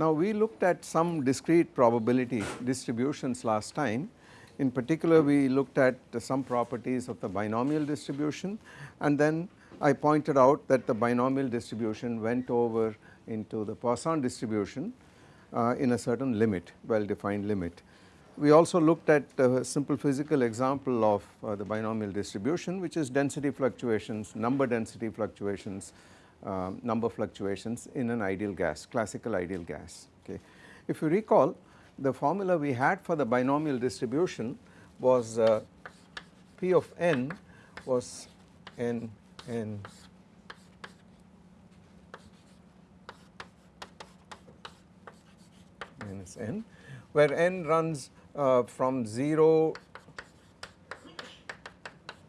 Now we looked at some discrete probability distributions last time. In particular we looked at some properties of the binomial distribution and then I pointed out that the binomial distribution went over into the Poisson distribution uh, in a certain limit well defined limit. We also looked at a simple physical example of uh, the binomial distribution which is density fluctuations, number density fluctuations, uh, number fluctuations in an ideal gas, classical ideal gas. Okay. If you recall the formula we had for the binomial distribution was uh, P of n was n n minus n where n runs uh, from 0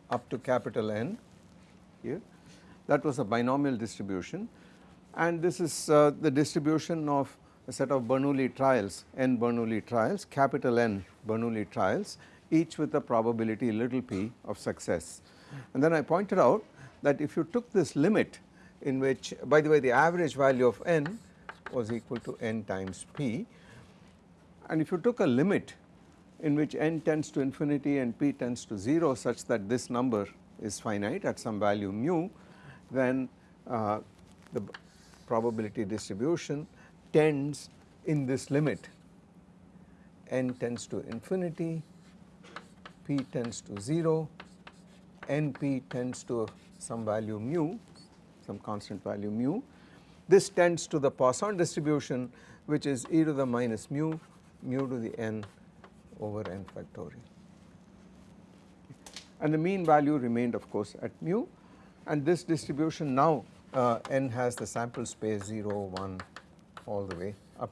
up to capital N here that was a binomial distribution and this is uh, the distribution of a set of Bernoulli trials n Bernoulli trials capital N Bernoulli trials each with a probability little p of success. And then I pointed out that if you took this limit in which by the way the average value of n was equal to n times p and if you took a limit in which n tends to infinity and p tends to 0 such that this number is finite at some value mu then uh, the probability distribution tends in this limit n tends to infinity, p tends to 0, np tends to some value mu, some constant value mu. This tends to the Poisson distribution which is e to the minus mu, mu to the n over n factorial. And the mean value remained of course at mu and this distribution now uh, n has the sample space 0, 1 all the way up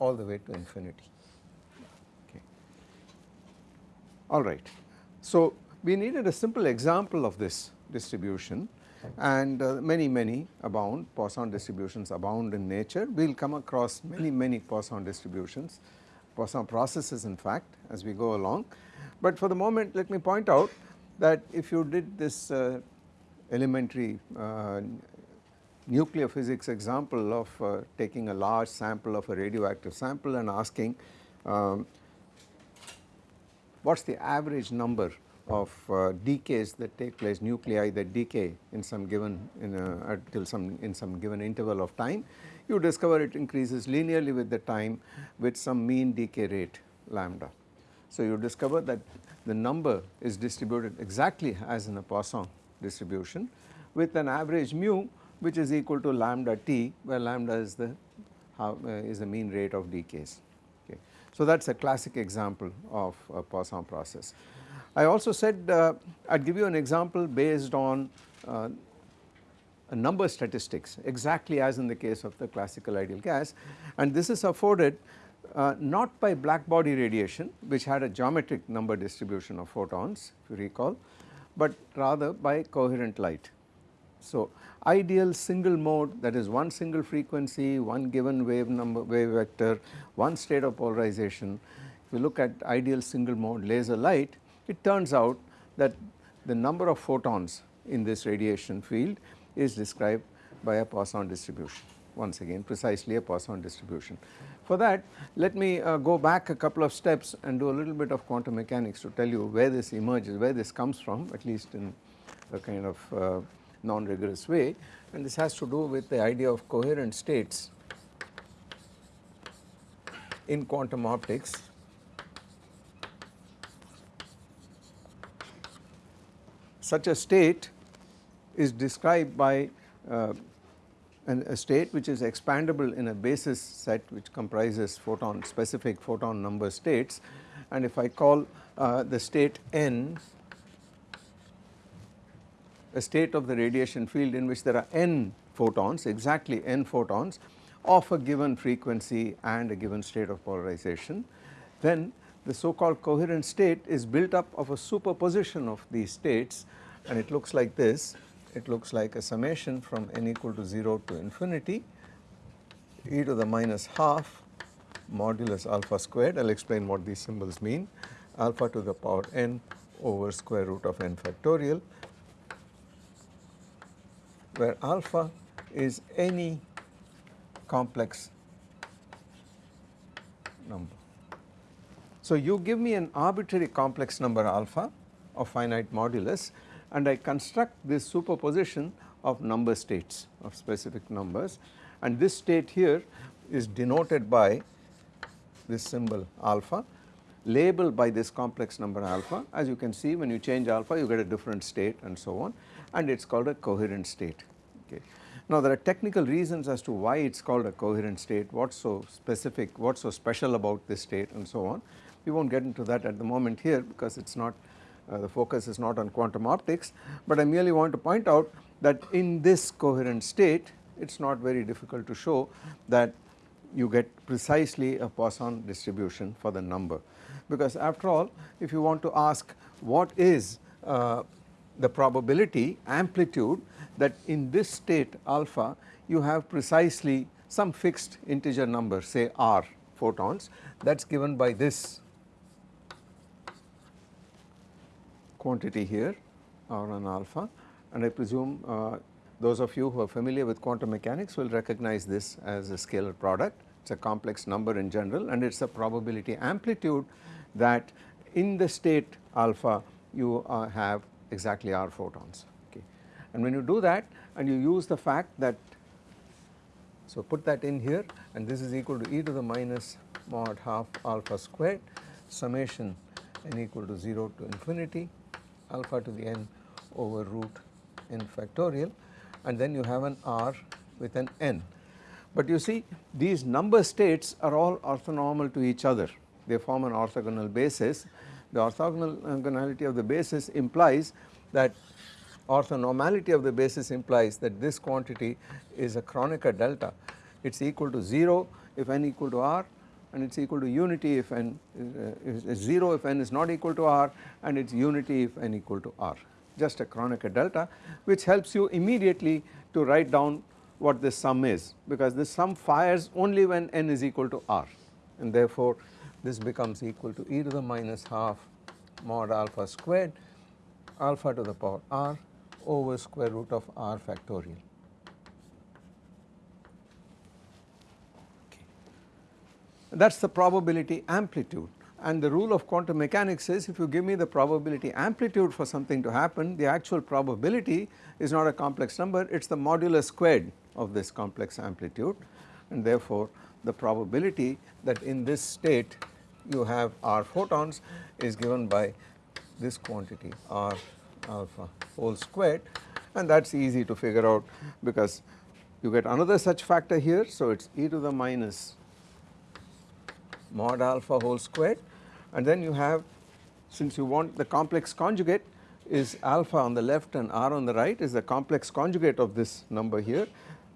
all the way to infinity. Okay. All right. So we needed a simple example of this distribution and uh, many many abound Poisson distributions abound in nature. We will come across many many Poisson distributions, Poisson processes in fact as we go along. But for the moment let me point out that if you did this uh, elementary uh, nuclear physics example of uh, taking a large sample of a radioactive sample and asking um, what is the average number of uh, decays that take place nuclei that decay in some given in a, until some in some given interval of time you discover it increases linearly with the time with some mean decay rate lambda. So you discover that the number is distributed exactly as in a Poisson distribution with an average mu which is equal to lambda t where lambda is the how, uh, is the mean rate of decays. Okay. So that is a classic example of a Poisson process. I also said uh, I would give you an example based on uh, a number statistics exactly as in the case of the classical ideal gas and this is afforded uh, not by black body radiation which had a geometric number distribution of photons if you recall but rather by coherent light. So ideal single mode that is one single frequency, one given wave number wave vector, one state of polarization. If you look at ideal single mode laser light it turns out that the number of photons in this radiation field is described by a Poisson distribution once again precisely a Poisson distribution. For that let me uh, go back a couple of steps and do a little bit of quantum mechanics to tell you where this emerges, where this comes from at least in a kind of uh, non-rigorous way and this has to do with the idea of coherent states in quantum optics. Such a state is described by uh, an, a state which is expandable in a basis set which comprises photon specific photon number states. And if I call uh, the state n a state of the radiation field in which there are n photons exactly n photons of a given frequency and a given state of polarization then the so called coherent state is built up of a superposition of these states. And it looks like this it looks like a summation from n equal to 0 to infinity e to the minus half modulus alpha squared I will explain what these symbols mean alpha to the power n over square root of n factorial where alpha is any complex number. So you give me an arbitrary complex number alpha of finite modulus and I construct this superposition of number states of specific numbers and this state here is denoted by this symbol alpha labeled by this complex number alpha as you can see when you change alpha you get a different state and so on and it is called a coherent state okay. Now there are technical reasons as to why it is called a coherent state, what is so specific, what is so special about this state and so on. We will not get into that at the moment here because it is not the focus is not on quantum optics, but I merely want to point out that in this coherent state it is not very difficult to show that you get precisely a Poisson distribution for the number. Because after all if you want to ask what is uh, the probability amplitude that in this state alpha you have precisely some fixed integer number say r photons that is given by this quantity here r1 alpha and I presume uh, those of you who are familiar with quantum mechanics will recognize this as a scalar product it is a complex number in general and it is a probability amplitude that in the state alpha you uh, have exactly r photons okay. And when you do that and you use the fact that so put that in here and this is equal to e to the minus mod half alpha squared summation n equal to 0 to infinity alpha to the n over root n factorial and then you have an r with an n. But you see these number states are all orthonormal to each other they form an orthogonal basis. The orthogonality of the basis implies that orthonormality of the basis implies that this quantity is a Kronecker delta. It is equal to 0 if n equal to r and it is equal to unity if n uh, is 0 if n is not equal to r and it is unity if n equal to r just a Kronecker delta which helps you immediately to write down what this sum is because this sum fires only when n is equal to r and therefore this becomes equal to e to the minus half mod alpha squared alpha to the power r over square root of r factorial. That is the probability amplitude. And the rule of quantum mechanics is if you give me the probability amplitude for something to happen the actual probability is not a complex number. It is the modulus squared of this complex amplitude. And therefore the probability that in this state you have r photons is given by this quantity r alpha whole squared. And that is easy to figure out because you get another such factor here. So, it is e to the minus mod alpha whole squared and then you have since you want the complex conjugate is alpha on the left and r on the right is the complex conjugate of this number here.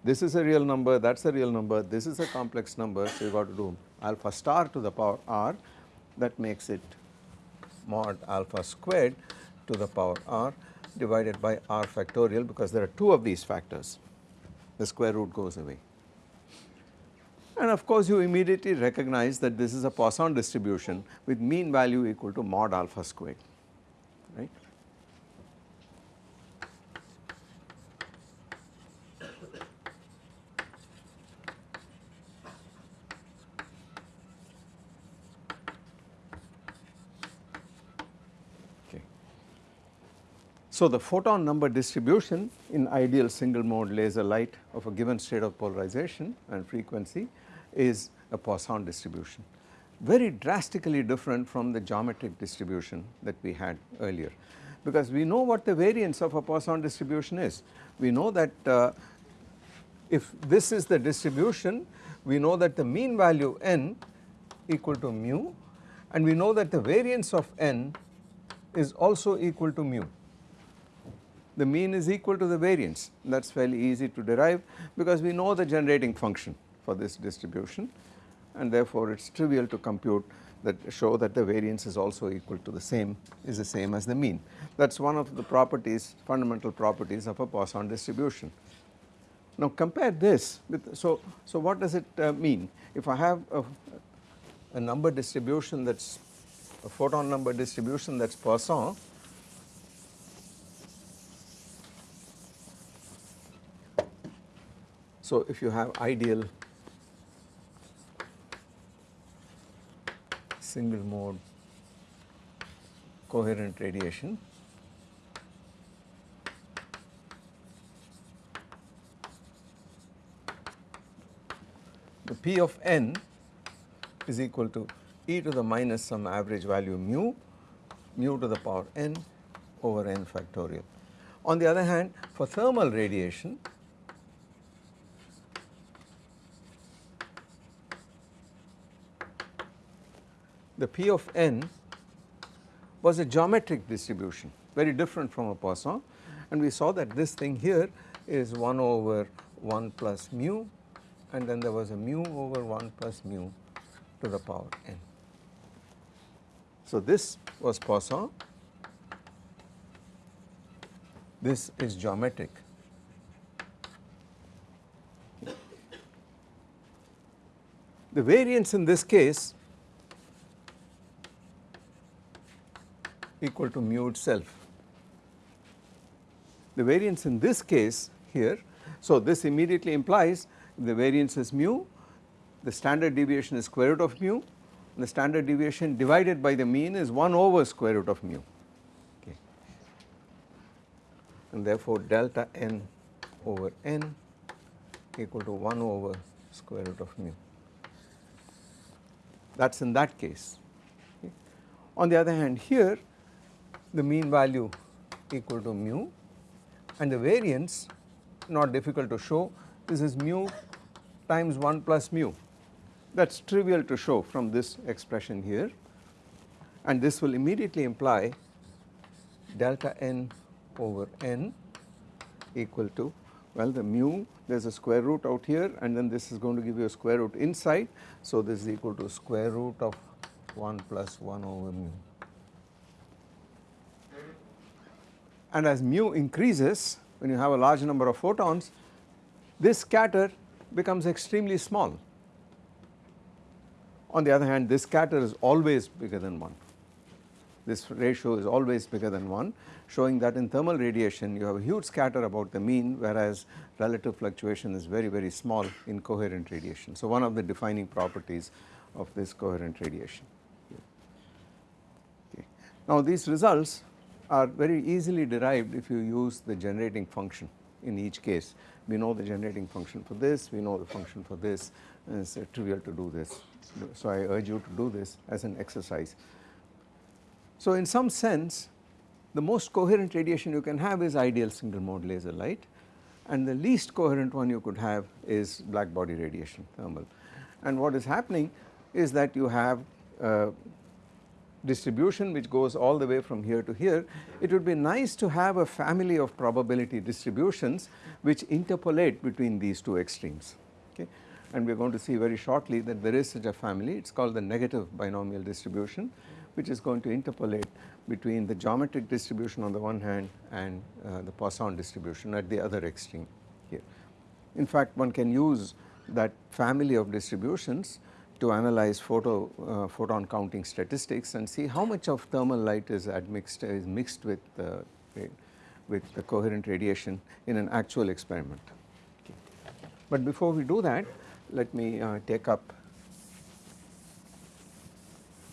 This is a real number, that is a real number, this is a complex number, so you got to do alpha star to the power r that makes it mod alpha squared to the power r divided by r factorial because there are two of these factors the square root goes away. And of course you immediately recognize that this is a Poisson distribution with mean value equal to mod alpha squared right. So, the photon number distribution in ideal single mode laser light of a given state of polarization and frequency is a Poisson distribution. Very drastically different from the geometric distribution that we had earlier. Because we know what the variance of a Poisson distribution is. We know that uh, if this is the distribution we know that the mean value n equal to mu and we know that the variance of n is also equal to mu. The mean is equal to the variance. That is fairly easy to derive because we know the generating function for this distribution and therefore it is trivial to compute that show that the variance is also equal to the same is the same as the mean that is one of the properties fundamental properties of a Poisson distribution. Now compare this with so so what does it uh, mean if I have a, a number distribution that is a photon number distribution that is Poisson So, if you have ideal single mode coherent radiation the P of n is equal to e to the minus some average value mu, mu to the power n over n factorial. On the other hand for thermal radiation the P of n was a geometric distribution very different from a Poisson and we saw that this thing here is 1 over 1 plus mu and then there was a mu over 1 plus mu to the power n. So this was Poisson, this is geometric. The variance in this case equal to mu itself. The variance in this case here, so this immediately implies the variance is mu, the standard deviation is square root of mu, the standard deviation divided by the mean is 1 over square root of mu okay. and therefore delta n over n equal to 1 over square root of mu that is in that case. Okay. On the other hand here the mean value equal to mu and the variance not difficult to show this is mu times 1 plus mu that is trivial to show from this expression here and this will immediately imply delta n over n equal to well the mu there is a square root out here and then this is going to give you a square root inside. So this is equal to square root of 1 plus 1 over mu. And as mu increases when you have a large number of photons this scatter becomes extremely small. On the other hand this scatter is always bigger than 1, this ratio is always bigger than 1 showing that in thermal radiation you have a huge scatter about the mean whereas relative fluctuation is very very small in coherent radiation. So one of the defining properties of this coherent radiation. Okay. Now these results are very easily derived if you use the generating function in each case. We know the generating function for this, we know the function for this and it is uh, trivial to do this. So I urge you to do this as an exercise. So in some sense the most coherent radiation you can have is ideal single mode laser light and the least coherent one you could have is black body radiation thermal. And what is happening is that you have uh, distribution which goes all the way from here to here, it would be nice to have a family of probability distributions which interpolate between these two extremes. Okay. And we are going to see very shortly that there is such a family, it is called the negative binomial distribution which is going to interpolate between the geometric distribution on the one hand and uh, the Poisson distribution at the other extreme here. In fact, one can use that family of distributions to analyze photo uh, photon counting statistics and see how much of thermal light is admixed is mixed with with the coherent radiation in an actual experiment. But before we do that let me uh, take up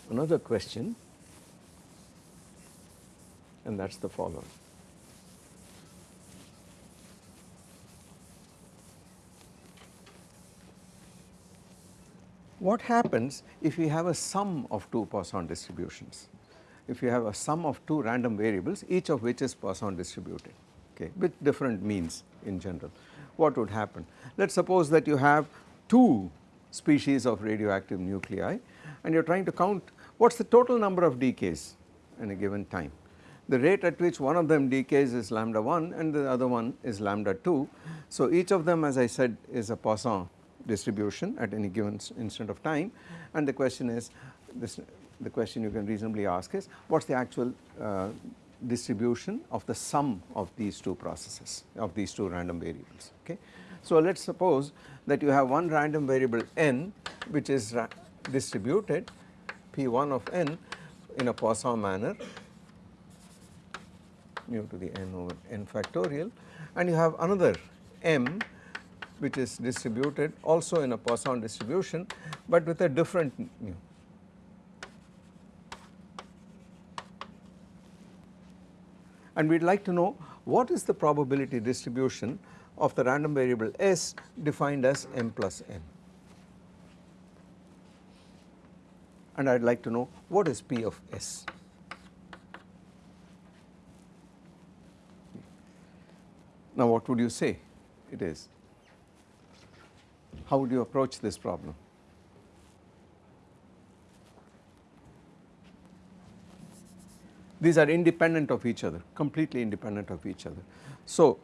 another question and that is the following. What happens if you have a sum of two Poisson distributions? If you have a sum of two random variables each of which is Poisson distributed okay, with different means in general, what would happen? Let us suppose that you have two species of radioactive nuclei and you are trying to count what is the total number of decays in a given time. The rate at which one of them decays is lambda 1 and the other one is lambda 2. So each of them as I said is a Poisson distribution at any given instant of time and the question is this the question you can reasonably ask is what is the actual uh, distribution of the sum of these two processes of these two random variables okay. So let us suppose that you have one random variable n which is distributed p1 of n in a Poisson manner mu to the n over n factorial and you have another m which is distributed also in a Poisson distribution but with a different mu. And we would like to know what is the probability distribution of the random variable s defined as m plus n. And I would like to know what is P of s. Now what would you say it is? How would you approach this problem? These are independent of each other, completely independent of each other. So,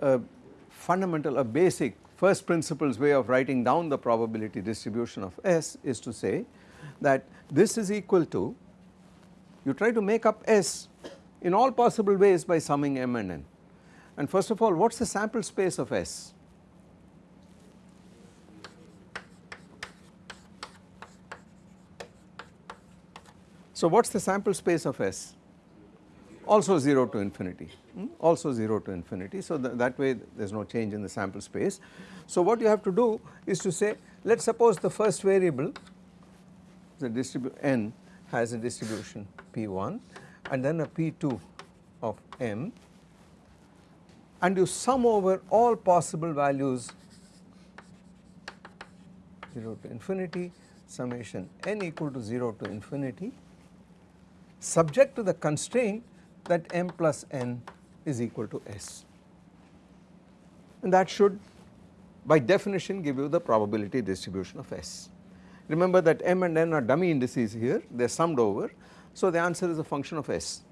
a fundamental, a basic first principles way of writing down the probability distribution of S is to say that this is equal to, you try to make up S in all possible ways by summing M and N. And first of all, what is the sample space of S? So what is the sample space of S? Also 0 to infinity, hmm? also 0 to infinity. So th that way there is no change in the sample space. So what you have to do is to say let us suppose the first variable the distribution n has a distribution p1 and then a p2 of m and you sum over all possible values 0 to infinity summation n equal to 0 to infinity subject to the constraint that m plus n is equal to s. And that should by definition give you the probability distribution of s. Remember that m and n are dummy indices here. They are summed over. So the answer is a function of s.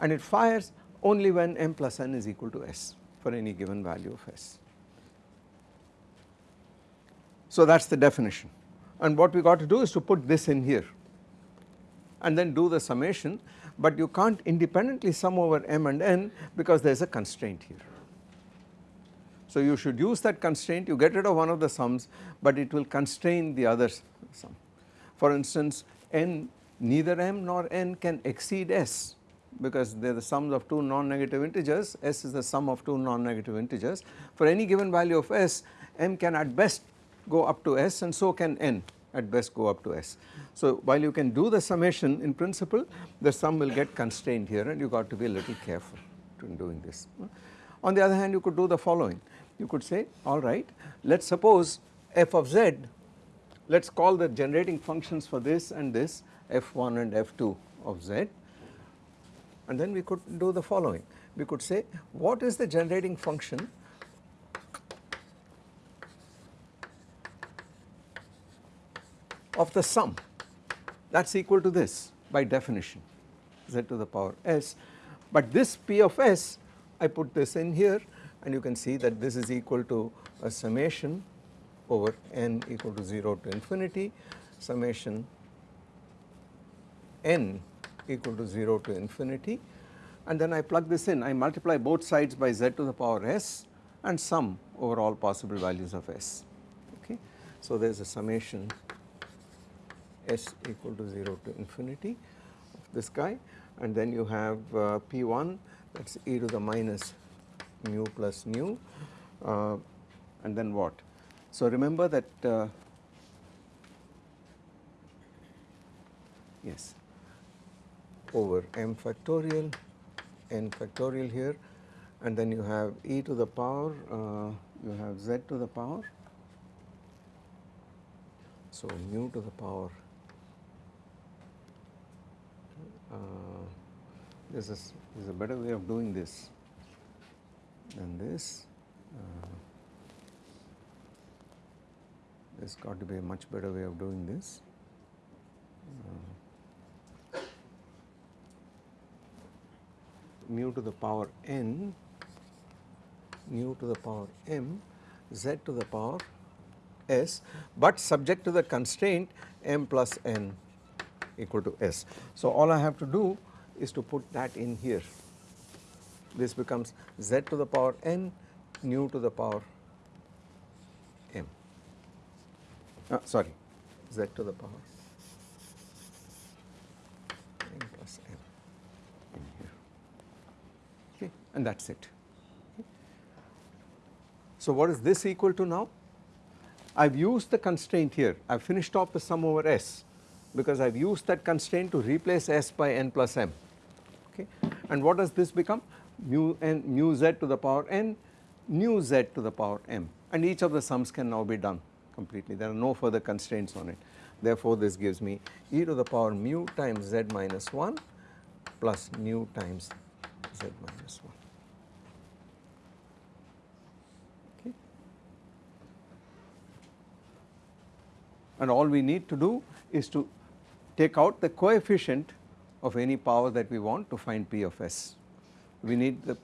And it fires only when m plus n is equal to s for any given value of s. So that is the definition. And what we got to do is to put this in here and then do the summation but you can't independently sum over m and n because there is a constraint here. So you should use that constraint you get rid of one of the sums but it will constrain the other sum. For instance n neither m nor n can exceed s because they are the sums of two non-negative integers, s is the sum of two non-negative integers. For any given value of s, m can at best go up to s and so can n at best go up to s. So while you can do the summation in principle, the sum will get constrained here and you got to be a little careful in doing this. On the other hand, you could do the following. You could say, all right, let us suppose f of z, let us call the generating functions for this and this f1 and f2 of z and then we could do the following. We could say what is the generating function of the sum. That is equal to this by definition z to the power s. But this p of s I put this in here and you can see that this is equal to a summation over n equal to 0 to infinity summation n equal to 0 to infinity and then I plug this in. I multiply both sides by z to the power s and sum over all possible values of s. Okay. So there is a summation s equal to 0 to infinity of this guy and then you have uh, p1 that is e to the minus mu plus nu uh, and then what. So remember that uh, yes over m factorial n factorial here and then you have e to the power uh, you have z to the power so mu to the power this is, is a better way of doing this than this uh, there's got to be a much better way of doing this uh, mu to the power n mu to the power m z to the power s but subject to the constraint m plus n equal to s. So all I have to do is to put that in here this becomes z to the power n nu to the power m uh, sorry z to the power n plus m in here. Okay, and that is it. So what is this equal to now? I have used the constraint here, I have finished off the sum over s because I have used that constraint to replace s by n plus m okay. And what does this become? Mu n mu z to the power n nu z to the power m. And each of the sums can now be done completely. There are no further constraints on it. Therefore this gives me e to the power mu times z minus 1 plus nu times z minus 1 okay. And all we need to do is to take out the coefficient of any power that we want to find P of s. We need the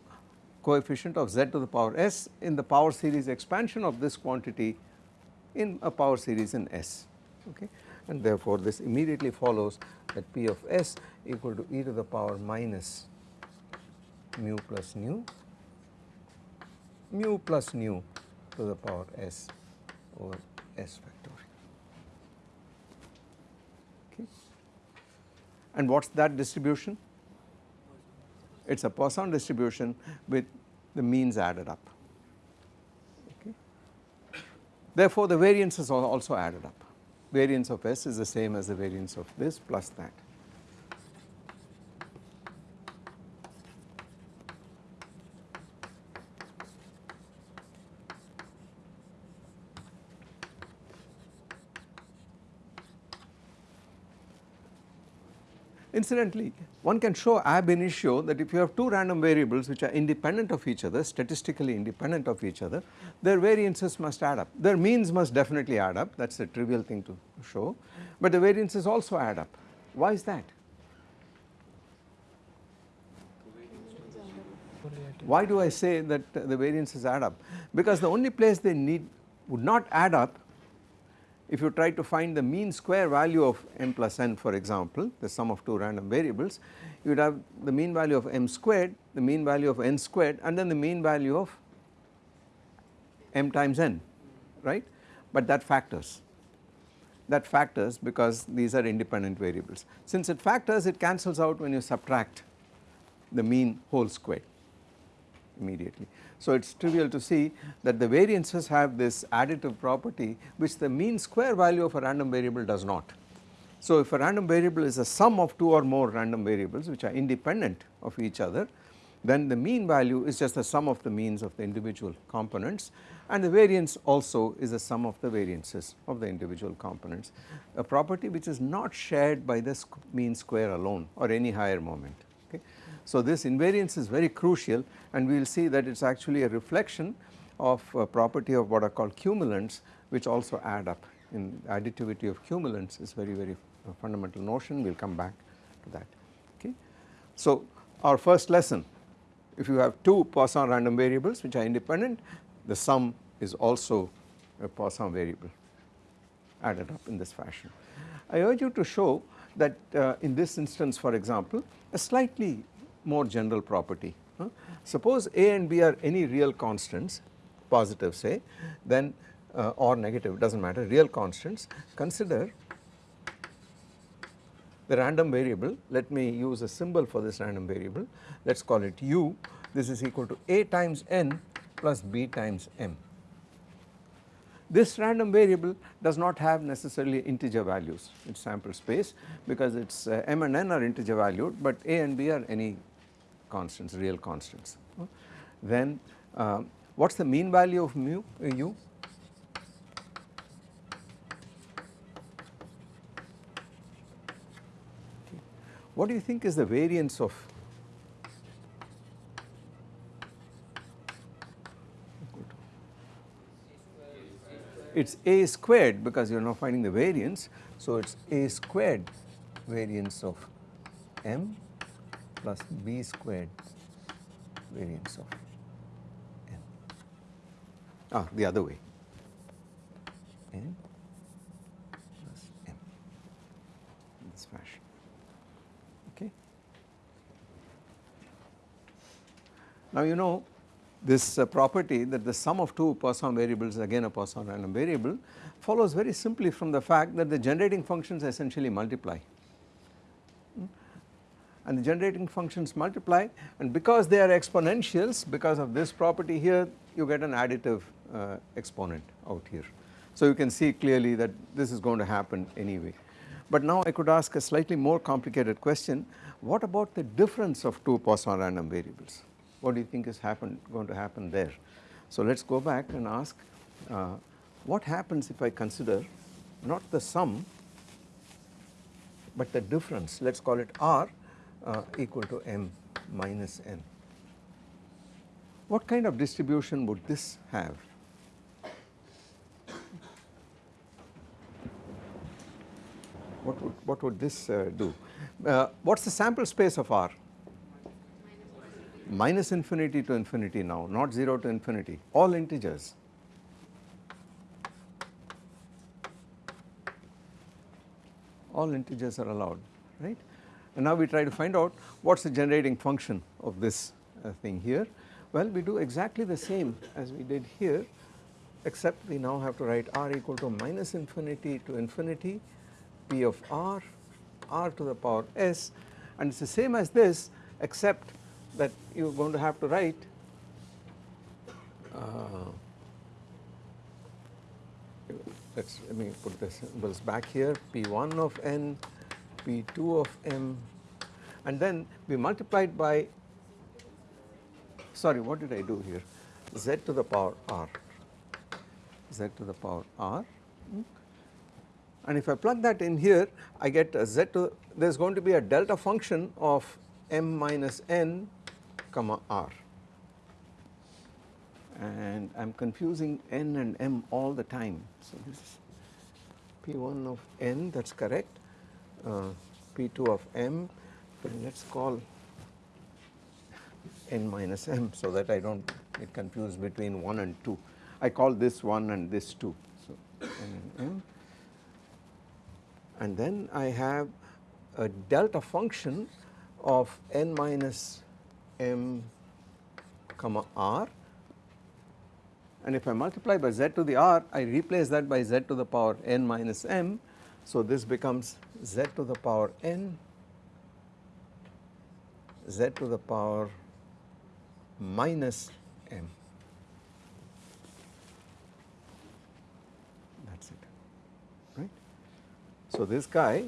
coefficient of z to the power s in the power series expansion of this quantity in a power series in S okay and therefore this immediately follows that P of S equal to e to the power minus mu plus nu mu plus nu to the power S over S factorial okay and what is that distribution it is a Poisson distribution with the means added up. Okay. Therefore, the variances are also added up. Variance of S is the same as the variance of this plus that. Incidentally, one can show ab initio that if you have two random variables which are independent of each other, statistically independent of each other, their variances must add up. Their means must definitely add up, that is a trivial thing to show, but the variances also add up. Why is that? Why do I say that the variances add up? Because the only place they need would not add up if you try to find the mean square value of m plus n for example the sum of two random variables you would have the mean value of m squared the mean value of n squared and then the mean value of m times n right? But that factors. That factors because these are independent variables. Since it factors it cancels out when you subtract the mean whole squared immediately. So it is trivial to see that the variances have this additive property which the mean square value of a random variable does not. So if a random variable is a sum of two or more random variables which are independent of each other then the mean value is just the sum of the means of the individual components and the variance also is the sum of the variances of the individual components a property which is not shared by the mean square alone or any higher moment okay. So this invariance is very crucial and we will see that it is actually a reflection of a property of what are called cumulants which also add up in additivity of cumulants is very very fundamental notion we will come back to that okay. So our first lesson if you have two Poisson random variables which are independent the sum is also a Poisson variable added up in this fashion. I urge you to show that uh, in this instance for example a slightly more general property. Huh? Suppose A and B are any real constants positive say then uh, or negative does not matter real constants consider the random variable let me use a symbol for this random variable let us call it u this is equal to a times n plus b times m. This random variable does not have necessarily integer values its sample space because its uh, m and n are integer valued but a and b are any constants real constants. Then uh, what is the mean value of mu uh, u? What do you think is the variance of it is a squared because you are now finding the variance. So, it is a squared variance of m plus b squared variance of n. Ah, the other way n plus m in this fashion. Okay. Now you know this uh, property that the sum of two Poisson variables again a Poisson random variable follows very simply from the fact that the generating functions essentially multiply and the generating functions multiply and because they are exponentials because of this property here you get an additive uh, exponent out here. So you can see clearly that this is going to happen anyway But now I could ask a slightly more complicated question, what about the difference of two Poisson random variables? What do you think is happen, going to happen there? So let us go back and ask uh, what happens if I consider not the sum but the difference let us call it R uh, equal to m minus n. What kind of distribution would this have? What would, what would this uh, do? Uh, what is the sample space of R? Minus infinity to infinity now, not 0 to infinity, all integers. All integers are allowed, right? And now we try to find out what is the generating function of this uh, thing here. Well, we do exactly the same as we did here except we now have to write r equal to minus infinity to infinity p of r, r to the power s and it is the same as this except that you are going to have to write uh, let us let me put the symbols back here p1 of n, p2 of m and then we multiplied by sorry what did I do here? Z to the power r. Z to the power r. And if I plug that in here I get a z to there is going to be a delta function of m minus n comma r. And I am confusing n and m all the time. So this is p1 of n that is correct, p2 of m let us call n minus m so that I do not get confused between 1 and 2. I call this 1 and this 2. So n and m and then I have a delta function of n minus m comma r and if I multiply by z to the r I replace that by z to the power n minus m so this becomes z to the power n z to the power minus m that is it right. So this guy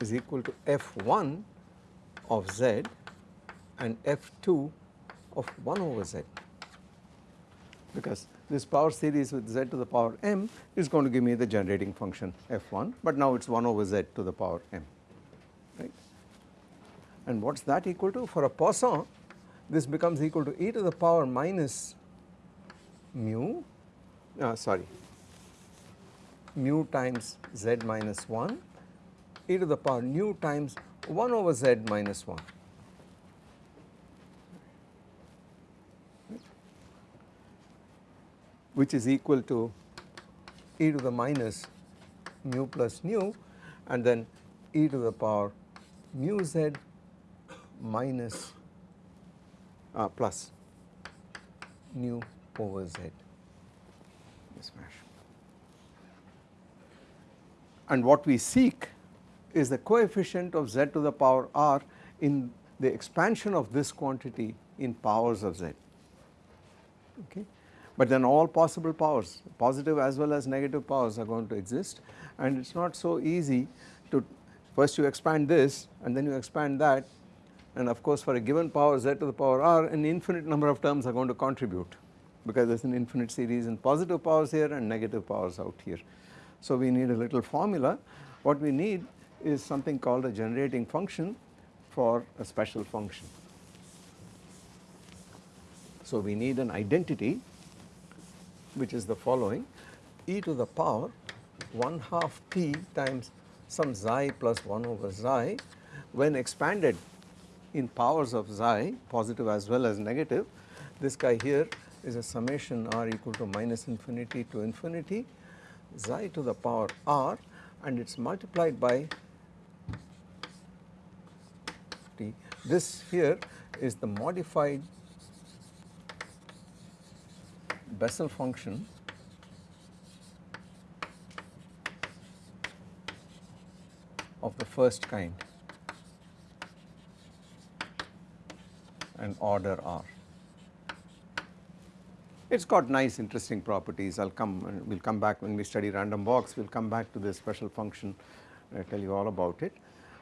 is equal to f1 of z and f2 of 1 over z because this power series with z to the power m is going to give me the generating function f1 but now it is 1 over z to the power m right. And what is that equal to? For a Poisson this becomes equal to e to the power minus mu uh, sorry mu times z minus 1 e to the power nu times 1 over z minus 1 which is equal to e to the minus mu plus nu and then e to the power mu z minus uh, plus nu over z. This. And what we seek is the coefficient of z to the power r in the expansion of this quantity in powers of z. Okay but then all possible powers positive as well as negative powers are going to exist and it is not so easy to first you expand this and then you expand that and of course for a given power z to the power r an infinite number of terms are going to contribute because there is an infinite series in positive powers here and negative powers out here. So we need a little formula what we need is something called a generating function for a special function. So we need an identity which is the following. E to the power 1 half t times some xi plus 1 over xi. When expanded in powers of xi positive as well as negative this guy here is a summation r equal to minus infinity to infinity. Xi to the power r and it is multiplied by t. This here is the modified Bessel function of the first kind and order R. It's got nice interesting properties. I'll come, we'll come back when we study random walks, we'll come back to this special function, I'll tell you all about it.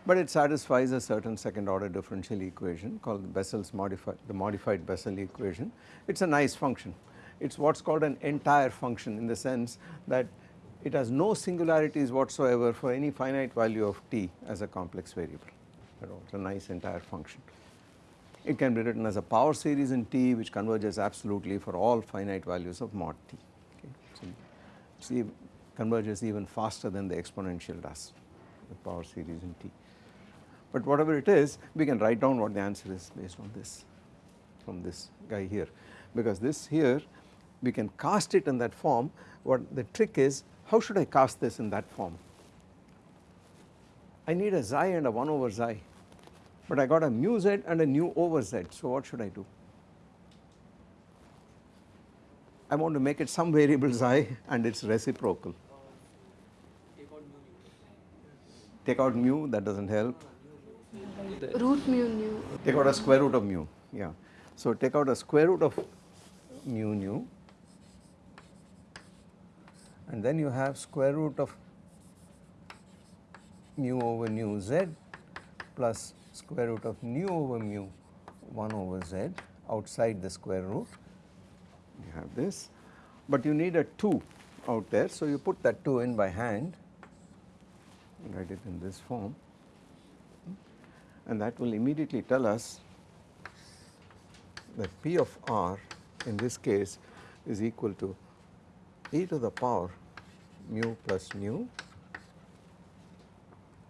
But it satisfies a certain second order differential equation called Bessel's modified, the modified Bessel equation. It's a nice function. It's what's called an entire function in the sense that it has no singularities whatsoever for any finite value of t as a complex variable all. It's a nice entire function. It can be written as a power series in t which converges absolutely for all finite values of mod t. Okay. So, see converges even faster than the exponential does the power series in t. But whatever it is we can write down what the answer is based on this from this guy here because this here we can cast it in that form what the trick is how should I cast this in that form? I need a xi and a 1 over xi but I got a mu z and a nu over z so what should I do? I want to make it some variable xi and its reciprocal. Take out mu that does not help. Root mu nu. Take out a square root of mu yeah. So take out a square root of mu nu and then you have square root of mu over nu z plus square root of nu over mu 1 over z outside the square root. You have this but you need a 2 out there so you put that 2 in by hand write it in this form and that will immediately tell us that P of r in this case is equal to e to the power mu plus nu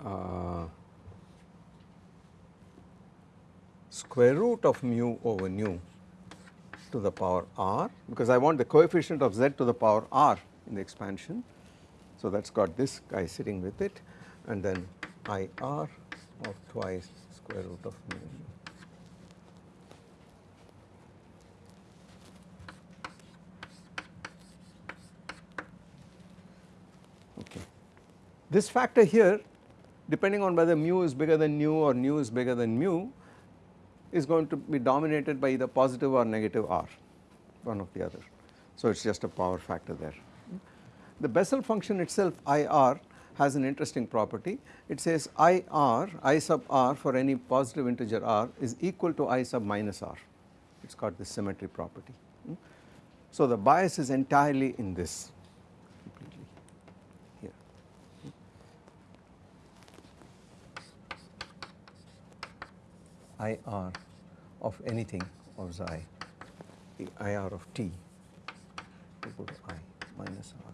uh, square root of mu over nu to the power r because I want the coefficient of z to the power r in the expansion. So that has got this guy sitting with it and then I r of twice square root of mu Okay. This factor here depending on whether mu is bigger than nu or nu is bigger than mu is going to be dominated by either positive or negative r one of the other. So it is just a power factor there. The Bessel function itself IR has an interesting property. It says IR, I sub r for any positive integer r is equal to I sub minus r. It has got this symmetry property. Hmm? So the bias is entirely in this completely here. IR of anything of xi, the IR of t equal to I minus r.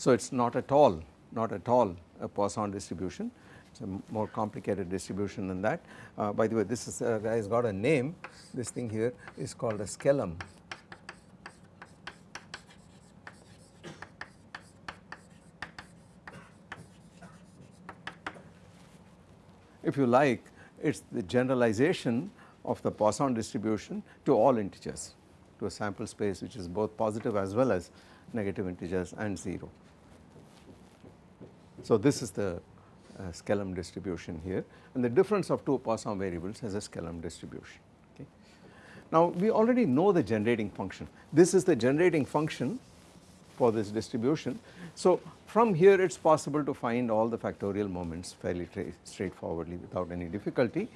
So it is not at all, not at all a Poisson distribution, it is a more complicated distribution than that. Uh, by the way, this is, uh, has got a name, this thing here is called a Skellam. If you like it is the generalization of the Poisson distribution to all integers to a sample space which is both positive as well as negative integers and 0. So this is the uh, Skellam distribution here and the difference of two Poisson variables has a Skellam distribution. Okay. Now we already know the generating function. This is the generating function for this distribution. So from here it is possible to find all the factorial moments fairly straightforwardly without any difficulty.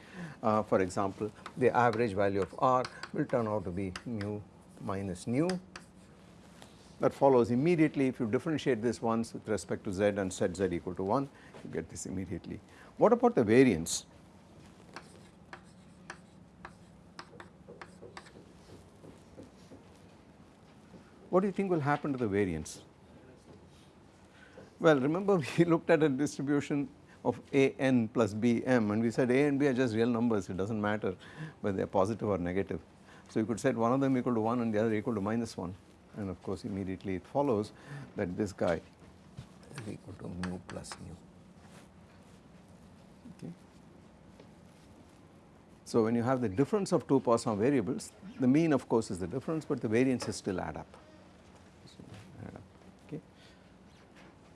Uh, for example, the average value of r will turn out to be mu minus nu. That follows immediately if you differentiate this once with respect to z and set z equal to 1 you get this immediately. What about the variance? What do you think will happen to the variance? Well, remember we looked at a distribution of a n plus b m and we said a and b are just real numbers it does not matter whether they are positive or negative. So you could set one of them equal to 1 and the other equal to minus 1 and of course immediately it follows that this guy is equal to mu plus nu. Okay. So when you have the difference of two Poisson variables the mean of course is the difference but the variances still add up.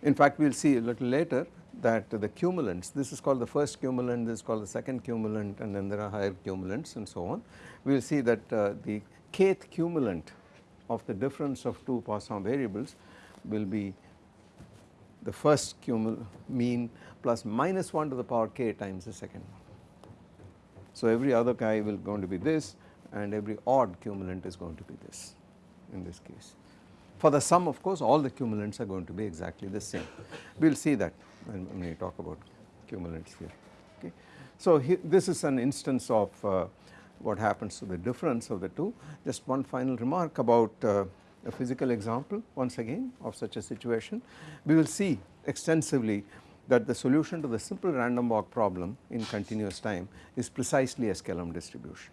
In fact, we will see a little later that the cumulants, this is called the first cumulant, this is called the second cumulant and then there are higher cumulants and so on. We will see that uh, the kth cumulant of the difference of two Poisson variables will be the first cumul mean plus minus 1 to the power k times the second one. So, every other guy will going to be this and every odd cumulant is going to be this in this case. For the sum of course all the cumulants are going to be exactly the same. We will see that when, when we talk about cumulants here. Okay. So, this is an instance of uh, what happens to the difference of the two. Just one final remark about uh, a physical example once again of such a situation. We will see extensively that the solution to the simple random walk problem in continuous time is precisely a Skellam distribution.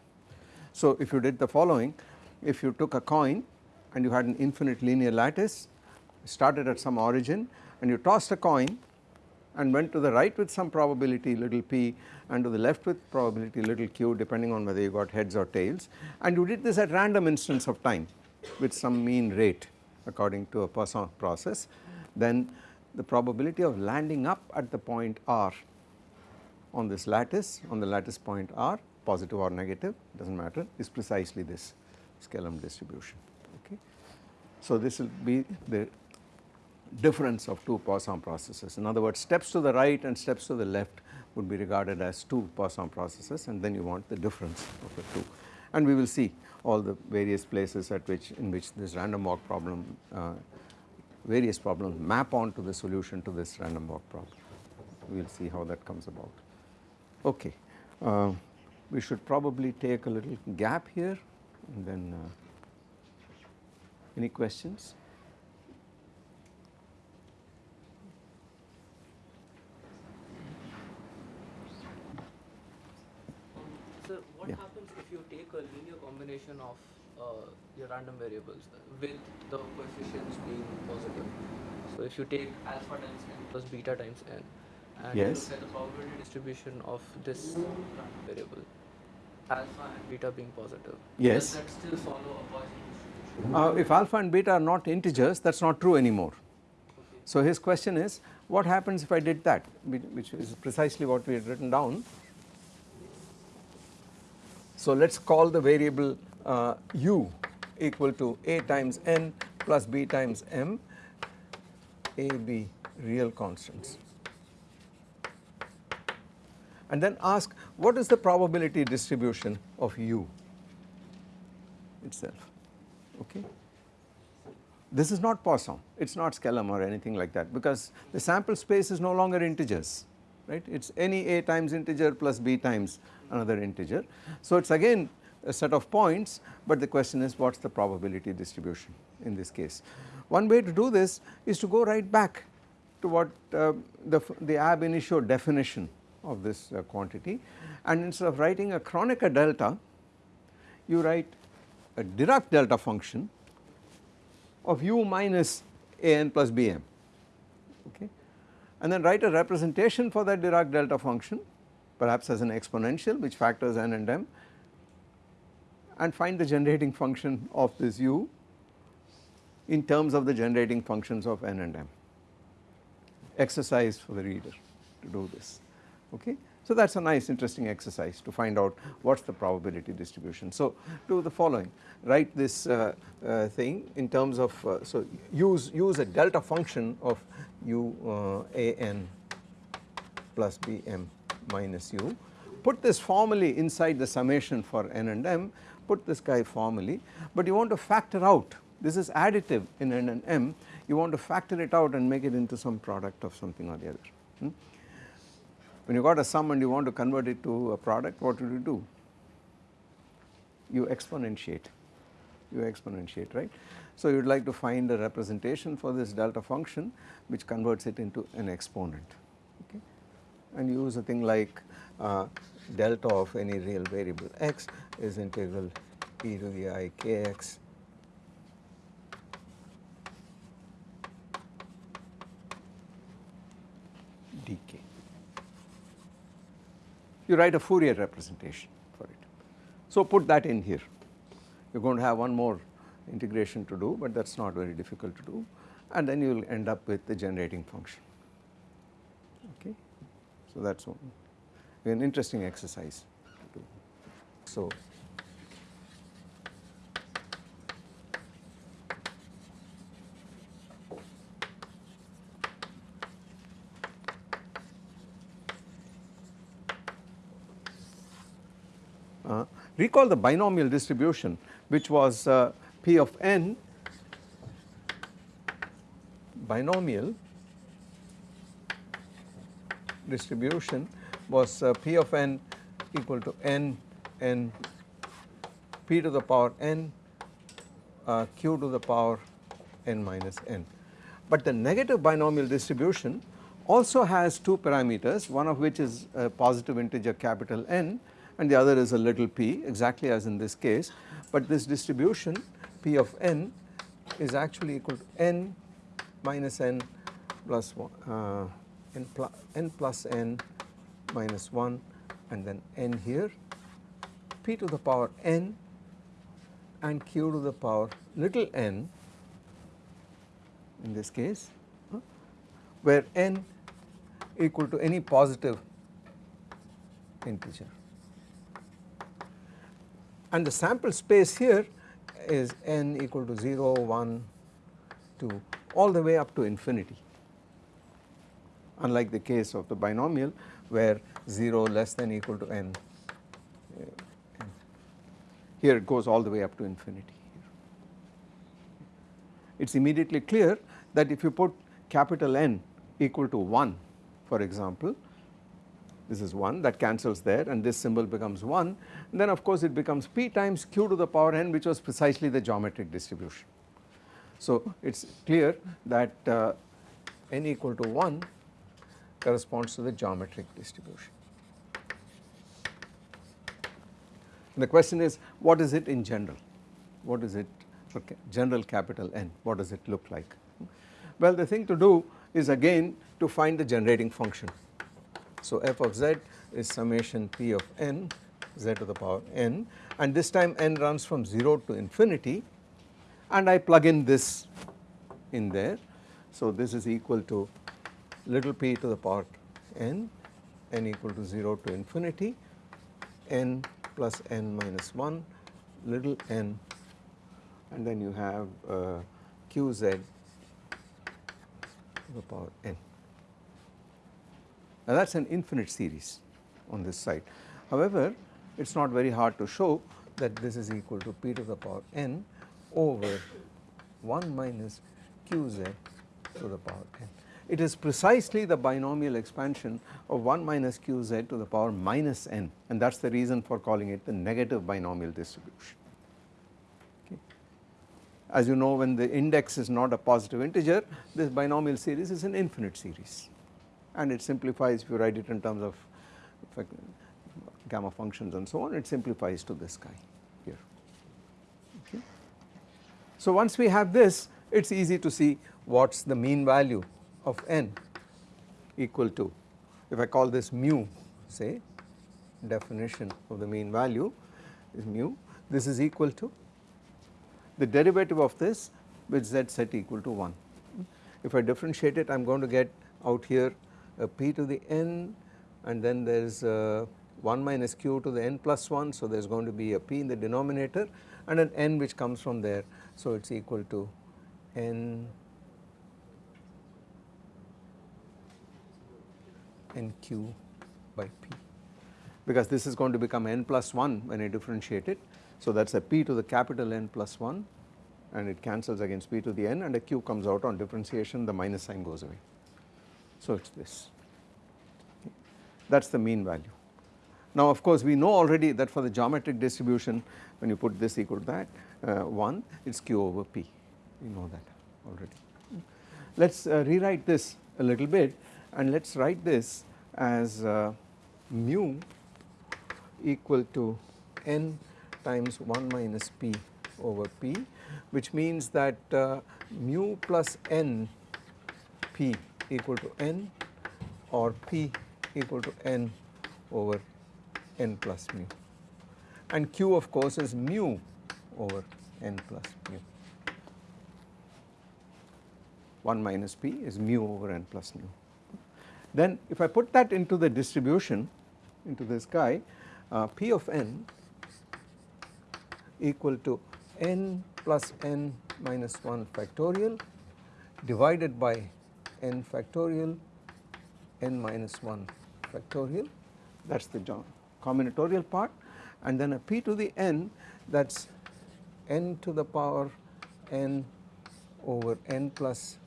So, if you did the following, if you took a coin and you had an infinite linear lattice, started at some origin and you tossed a coin and went to the right with some probability little p and to the left with probability little q depending on whether you got heads or tails and you did this at random instance of time with some mean rate according to a Poisson process then the probability of landing up at the point r on this lattice on the lattice point r positive or negative does not matter is precisely this Skellam distribution. So this will be the difference of two Poisson processes. In other words steps to the right and steps to the left would be regarded as two Poisson processes and then you want the difference of the two. And we will see all the various places at which in which this random walk problem uh, various problems map onto the solution to this random walk problem. We will see how that comes about. Okay. Uh, we should probably take a little gap here and then uh, any questions? Sir, what yeah. happens if you take a linear combination of uh, your random variables with the coefficients being positive? So if you take alpha times n plus beta times n and yes. look at the probability distribution of this random variable, alpha and beta being positive, yes. does that still follow a Poisson distribution? Uh, if alpha and beta are not integers, that is not true anymore. So his question is, what happens if I did that, which is precisely what we had written down so let us call the variable uh, u equal to a times n plus b times m, a, b real constants. And then ask what is the probability distribution of u itself, okay. This is not Poisson, it is not Skellam or anything like that because the sample space is no longer integers, right. It is any a times integer plus b times another integer. So it is again a set of points but the question is what is the probability distribution in this case. One way to do this is to go right back to what uh, the, the ab initio definition of this uh, quantity and instead of writing a Kronecker delta you write a Dirac delta function of u minus a n plus b m okay and then write a representation for that Dirac delta function perhaps as an exponential which factors n and m and find the generating function of this u in terms of the generating functions of n and m. Exercise for the reader to do this okay. So that is a nice interesting exercise to find out what is the probability distribution. So do the following write this uh, uh, thing in terms of uh, so use use a delta function of u uh, a n plus b m minus u. Put this formally inside the summation for n and m, put this guy formally, but you want to factor out, this is additive in n and m, you want to factor it out and make it into some product of something or the other. Hmm? When you got a sum and you want to convert it to a product, what would you do? You exponentiate, you exponentiate, right. So you would like to find a representation for this delta function which converts it into an exponent and you use a thing like uh, delta of any real variable x is integral e to the i kx dk. You write a Fourier representation for it. So put that in here. You are going to have one more integration to do but that is not very difficult to do and then you will end up with the generating function. Okay. So that is an interesting exercise to do. So, Uh, recall the binomial distribution which was uh, P of n binomial distribution was uh, P of n equal to n n p to the power n uh, q to the power n minus n. But the negative binomial distribution also has two parameters one of which is a positive integer capital N and the other is a little p exactly as in this case. But this distribution p of n is actually equal to n minus n plus 1 uh, n, plus, n plus n minus 1 and then n here. P to the power n and q to the power little n in this case uh, where n equal to any positive integer and the sample space here is n equal to 0, 1, 2 all the way up to infinity unlike the case of the binomial where 0 less than equal to n. Uh, here it goes all the way up to infinity. It is immediately clear that if you put capital N equal to 1 for example this is 1 that cancels there and this symbol becomes 1 and then of course it becomes p times q to the power n which was precisely the geometric distribution. So it is clear that uh, n equal to 1 corresponds to the geometric distribution. And the question is what is it in general? What is it for general capital N? What does it look like? Well the thing to do is again to find the generating function so, f of z is summation p of n z to the power n and this time n runs from 0 to infinity and I plug in this in there. So, this is equal to little p to the power n, n equal to 0 to infinity, n plus n minus 1, little n and then you have uh, qz to the power n. Now that is an infinite series on this side. However, it is not very hard to show that this is equal to p to the power n over 1 minus qz to the power n. It is precisely the binomial expansion of 1 minus qz to the power minus n and that is the reason for calling it the negative binomial distribution. Okay. As you know when the index is not a positive integer this binomial series is an infinite series and it simplifies if you write it in terms of gamma functions and so on it simplifies to this guy here. Okay. So once we have this it is easy to see what is the mean value of n equal to if I call this mu say definition of the mean value is mu this is equal to the derivative of this with z set equal to 1. If I differentiate it I am going to get out here a p to the n and then there is uh, 1 minus q to the n plus 1 so there is going to be a p in the denominator and an n which comes from there. So it is equal to n n q by p. Because this is going to become n plus 1 when I differentiate it. So that is a p to the capital N plus 1 and it cancels against p to the n and a q comes out on differentiation the minus sign goes away. So it is this that is the mean value. Now of course we know already that for the geometric distribution when you put this equal to that uh, 1 it is q over p we know that already. Let us uh, rewrite this a little bit and let us write this as uh, mu equal to n times 1 minus p over p which means that uh, mu plus n p equal to n or p equal to n over n plus mu and q of course is mu over n plus mu. 1 minus p is mu over n plus mu. Then if I put that into the distribution into this guy uh, p of n equal to n plus n minus 1 factorial divided by n factorial n minus 1 factorial that is the combinatorial part and then a p to the n that is n to the power n over n plus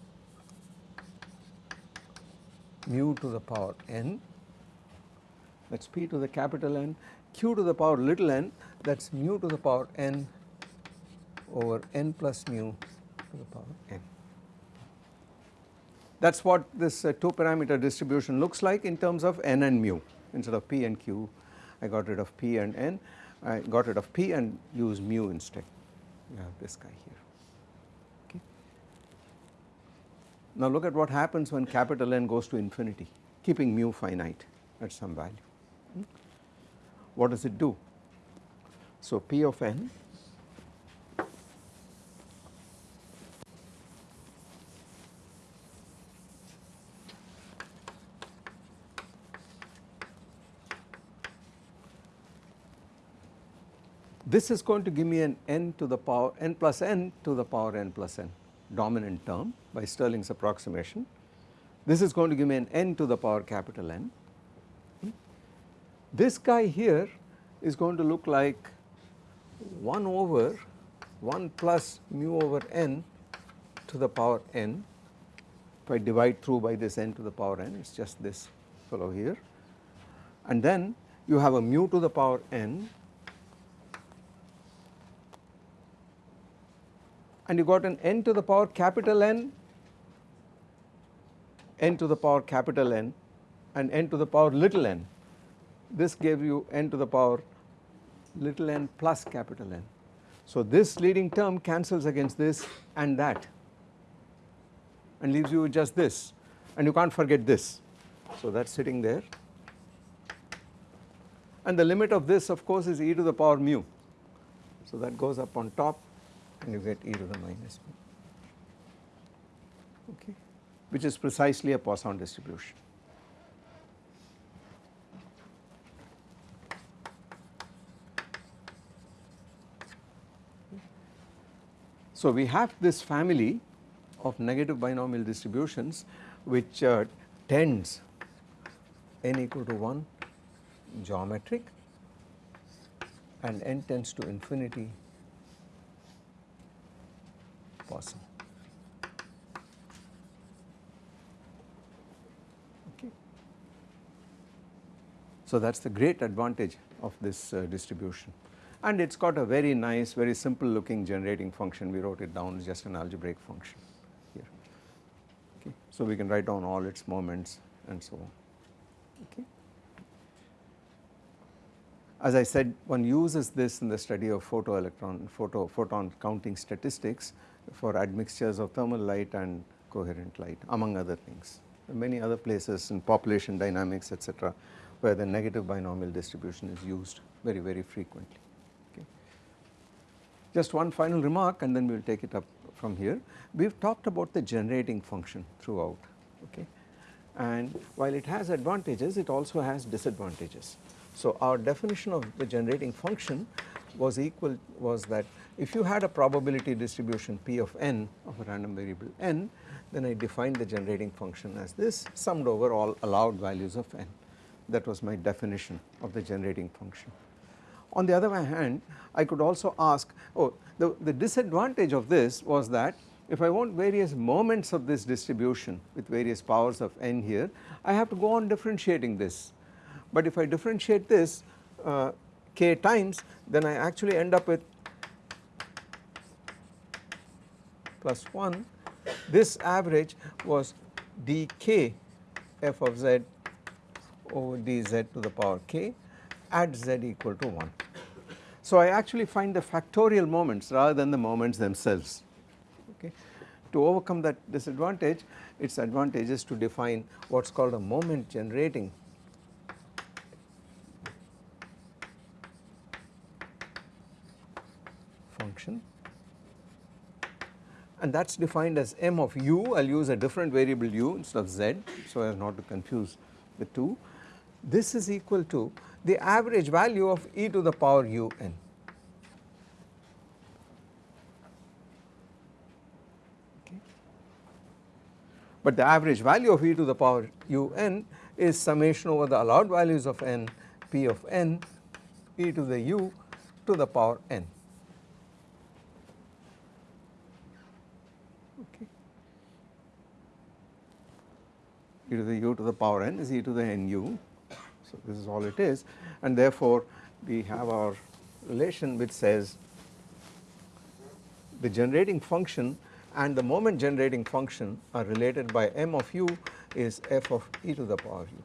mu to the power n that is p to the capital N q to the power little n that is mu to the power n over n plus mu to the power n. That is what this uh, 2 parameter distribution looks like in terms of n and mu. Instead of p and q I got rid of p and n. I got rid of p and used mu instead. You have this guy here. Okay. Now look at what happens when capital N goes to infinity keeping mu finite at some value. Hmm. what does it do? So p of n This is going to give me an n to the power n plus n to the power n plus n dominant term by Stirling's approximation. This is going to give me an n to the power capital N. This guy here is going to look like 1 over 1 plus mu over n to the power n if I divide through by this n to the power n it is just this fellow here and then you have a mu to the power n and you got an n to the power capital N, n to the power capital N and n to the power little n. This gave you n to the power little n plus capital N. So this leading term cancels against this and that and leaves you with just this and you can't forget this. So that is sitting there and the limit of this of course is e to the power mu. So that goes up on top and you get e to the minus b. Okay. Which is precisely a Poisson distribution. So we have this family of negative binomial distributions which uh, tends n equal to 1 geometric and n tends to infinity Okay. So that is the great advantage of this uh, distribution and it has got a very nice very simple looking generating function we wrote it down just an algebraic function here okay. So we can write down all its moments and so on okay. As I said one uses this in the study of photoelectron photo photon counting statistics for admixtures of thermal light and coherent light among other things. Many other places in population dynamics etc where the negative binomial distribution is used very very frequently. Okay. Just one final remark and then we will take it up from here. We have talked about the generating function throughout okay and while it has advantages it also has disadvantages. So our definition of the generating function was equal was that if you had a probability distribution p of n of a random variable n then I defined the generating function as this summed over all allowed values of n that was my definition of the generating function. On the other hand I could also ask oh the, the disadvantage of this was that if I want various moments of this distribution with various powers of n here I have to go on differentiating this but if I differentiate this uh, k times then I actually end up with plus 1 this average was dk f of z over dz to the power k at z equal to 1. So I actually find the factorial moments rather than the moments themselves okay. To overcome that disadvantage it is advantageous to define what is called a moment generating function and that is defined as m of u, I will use a different variable u instead of z so as not to confuse the two. This is equal to the average value of e to the power u n. But the average value of e to the power u n is summation over the allowed values of n p of n e to the u to the power n. Okay. e to the u to the power n is e to the nu. So, this is all it is and therefore, we have our relation which says the generating function and the moment generating function are related by m of u is f of e to the power u.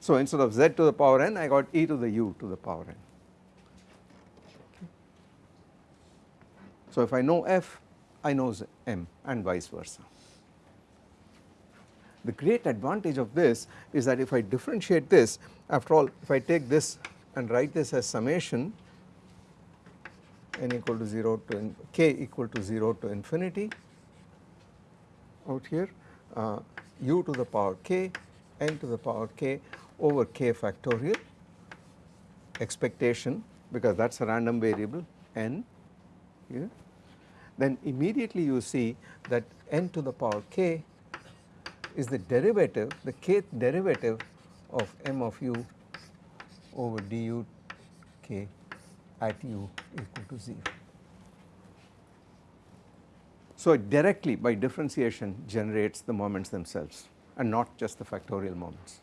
So, instead of z to the power n I got e to the u to the power n. So, if I know f I know m and vice versa. The great advantage of this is that if I differentiate this after all if I take this and write this as summation n equal to 0 to k equal to 0 to infinity out here uh, u to the power k n to the power k over k factorial expectation because that is a random variable n here. Then immediately you see that n to the power k is the derivative the kth derivative of m of u over du k at u equal to 0. So it directly by differentiation generates the moments themselves and not just the factorial moments.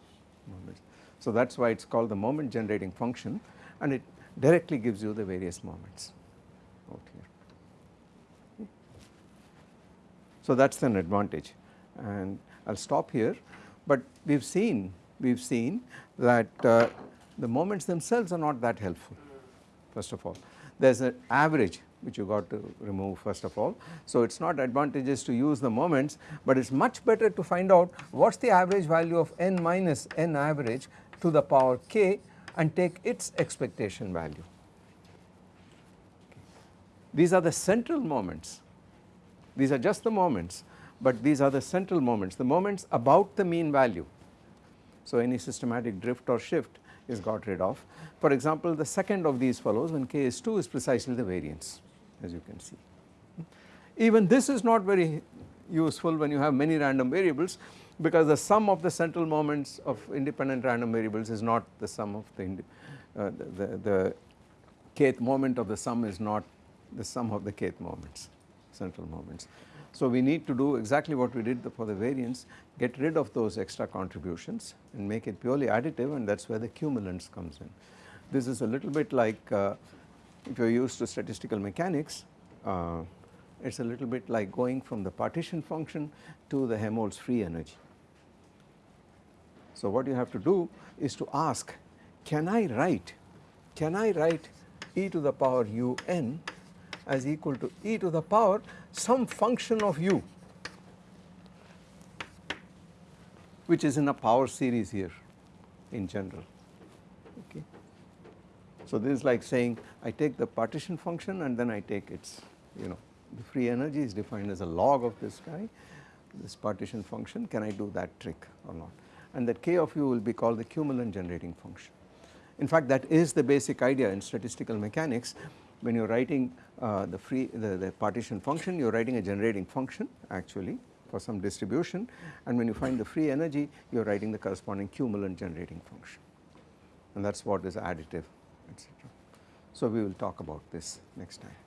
So that is why it is called the moment generating function and it directly gives you the various moments out here. So that is an advantage and I will stop here but we have seen we have seen that uh, the moments themselves are not that helpful first of all. There is an average which you got to remove first of all. So it is not advantageous to use the moments but it is much better to find out what is the average value of n minus n average to the power k and take its expectation value. These are the central moments, these are just the moments but these are the central moments, the moments about the mean value. So any systematic drift or shift is got rid of. For example, the second of these follows when k is 2 is precisely the variance as you can see. Even this is not very useful when you have many random variables because the sum of the central moments of independent random variables is not the sum of the, uh, the, the, the kth moment of the sum is not the sum of the kth moments, central moments. So we need to do exactly what we did for the variance, get rid of those extra contributions and make it purely additive and that is where the cumulants comes in. This is a little bit like uh, if you are used to statistical mechanics, uh, it is a little bit like going from the partition function to the Helmholtz free energy. So what you have to do is to ask can I write, can I write e to the power u n as equal to e to the power some function of u which is in a power series here in general okay. So this is like saying I take the partition function and then I take its you know the free energy is defined as a log of this guy this partition function can I do that trick or not and that k of u will be called the cumulant generating function. In fact that is the basic idea in statistical mechanics when you are writing uh, the free the, the partition function you are writing a generating function actually for some distribution and when you find the free energy you are writing the corresponding cumulant generating function and that is what is additive etc. So we will talk about this next time.